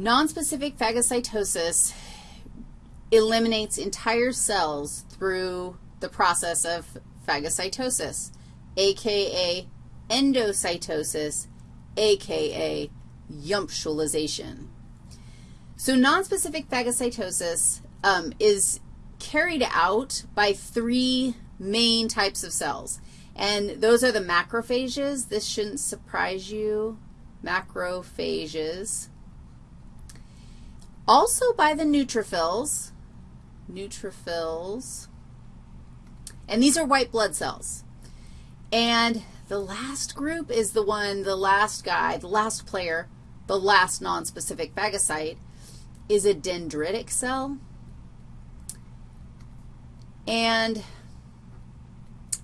Nonspecific phagocytosis eliminates entire cells through the process of phagocytosis, aka endocytosis, aka yumptualization. So nonspecific phagocytosis um, is carried out by three main types of cells, and those are the macrophages. This shouldn't surprise you, macrophages. Also by the neutrophils, neutrophils, and these are white blood cells. And the last group is the one, the last guy, the last player, the last nonspecific phagocyte is a dendritic cell. And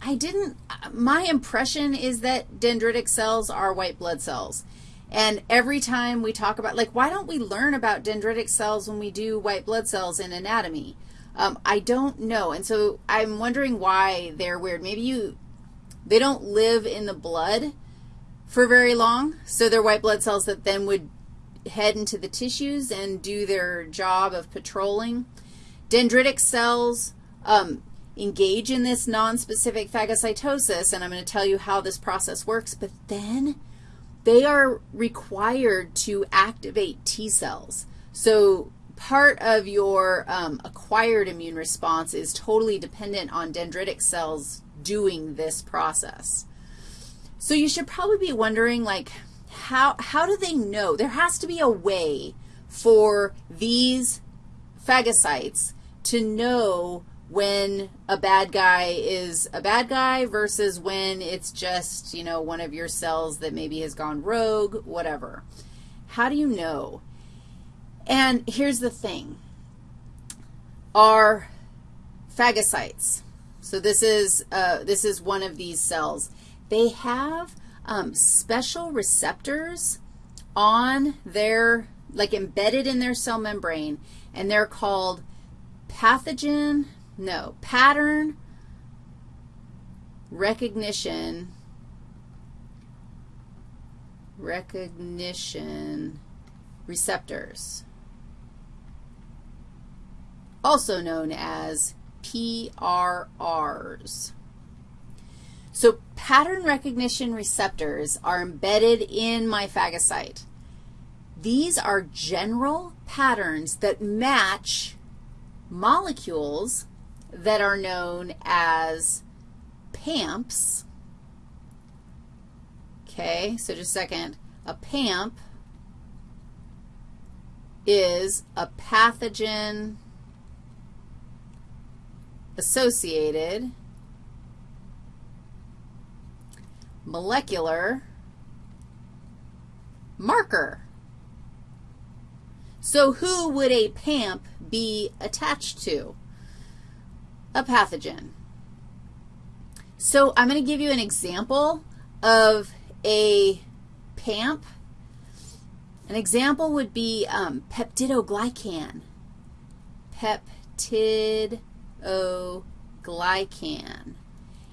I didn't, my impression is that dendritic cells are white blood cells. And every time we talk about, like, why don't we learn about dendritic cells when we do white blood cells in anatomy? Um, I don't know. And so I'm wondering why they're weird. Maybe you, they don't live in the blood for very long, so they're white blood cells that then would head into the tissues and do their job of patrolling. Dendritic cells um, engage in this nonspecific phagocytosis, and I'm going to tell you how this process works, but then they are required to activate T cells. So part of your um, acquired immune response is totally dependent on dendritic cells doing this process. So you should probably be wondering, like, how, how do they know? There has to be a way for these phagocytes to know when a bad guy is a bad guy versus when it's just, you know, one of your cells that maybe has gone rogue, whatever. How do you know? And here's the thing. Our phagocytes, so this is, uh, this is one of these cells, they have um, special receptors on their, like embedded in their cell membrane, and they're called pathogen no. Pattern recognition, recognition receptors, also known as PRRs. So pattern recognition receptors are embedded in my phagocyte. These are general patterns that match molecules that are known as PAMPs. Okay, so just a second. A PAMP is a pathogen associated molecular marker. So who would a PAMP be attached to? A pathogen. So I'm going to give you an example of a PAMP. An example would be um, peptidoglycan. Peptidoglycan.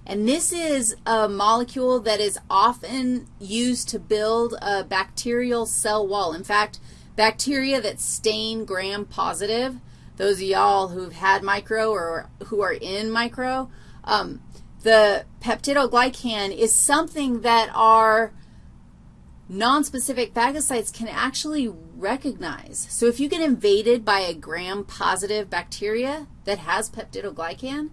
And this is a molecule that is often used to build a bacterial cell wall. In fact, bacteria that stain gram-positive those of y'all who've had micro or who are in micro, um, the peptidoglycan is something that our nonspecific phagocytes can actually recognize. So if you get invaded by a gram-positive bacteria that has peptidoglycan,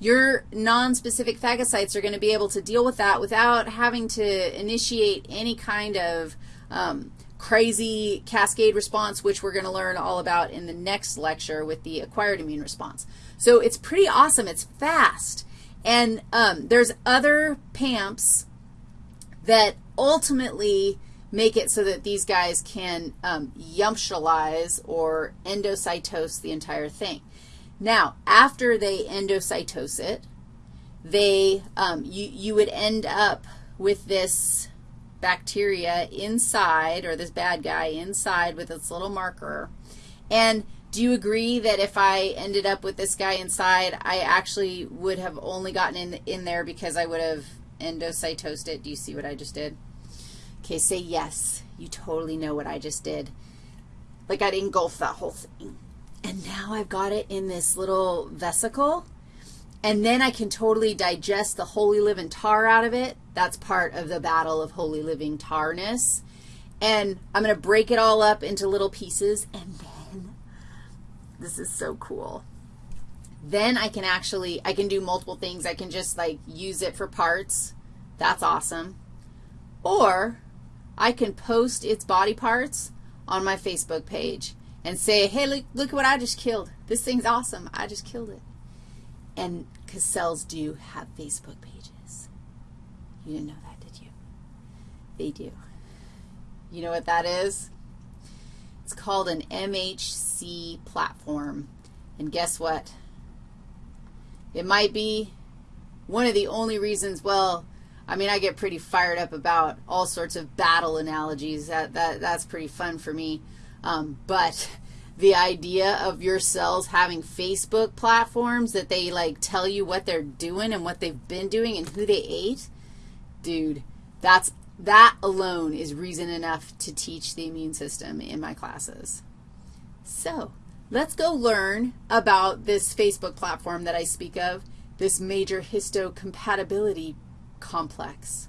your nonspecific phagocytes are going to be able to deal with that without having to initiate any kind of um, crazy cascade response, which we're going to learn all about in the next lecture with the acquired immune response. So it's pretty awesome. It's fast. And um, there's other PAMPs that ultimately make it so that these guys can um, yumptualize or endocytose the entire thing. Now, after they endocytose it, they, um, you, you would end up with this bacteria inside, or this bad guy inside with its little marker. And do you agree that if I ended up with this guy inside, I actually would have only gotten in, in there because I would have endocytosed it? Do you see what I just did? Okay, say yes. You totally know what I just did. like I'd engulf that whole thing. And now I've got it in this little vesicle, and then I can totally digest the holy living tar out of it. That's part of the battle of holy living tarness. And I'm going to break it all up into little pieces, and then, this is so cool. Then I can actually, I can do multiple things. I can just like use it for parts. That's awesome. Or I can post its body parts on my Facebook page and say, hey, look, look at what I just killed. This thing's awesome. I just killed it. And because cells do have Facebook pages. You didn't know that, did you? They do. You know what that is? It's called an MHC platform. And guess what? It might be one of the only reasons, well, I mean, I get pretty fired up about all sorts of battle analogies. That, that, that's pretty fun for me. Um, but the idea of your cells having Facebook platforms that they, like, tell you what they're doing and what they've been doing and who they ate, dude, that's, that alone is reason enough to teach the immune system in my classes. So let's go learn about this Facebook platform that I speak of, this major histocompatibility complex.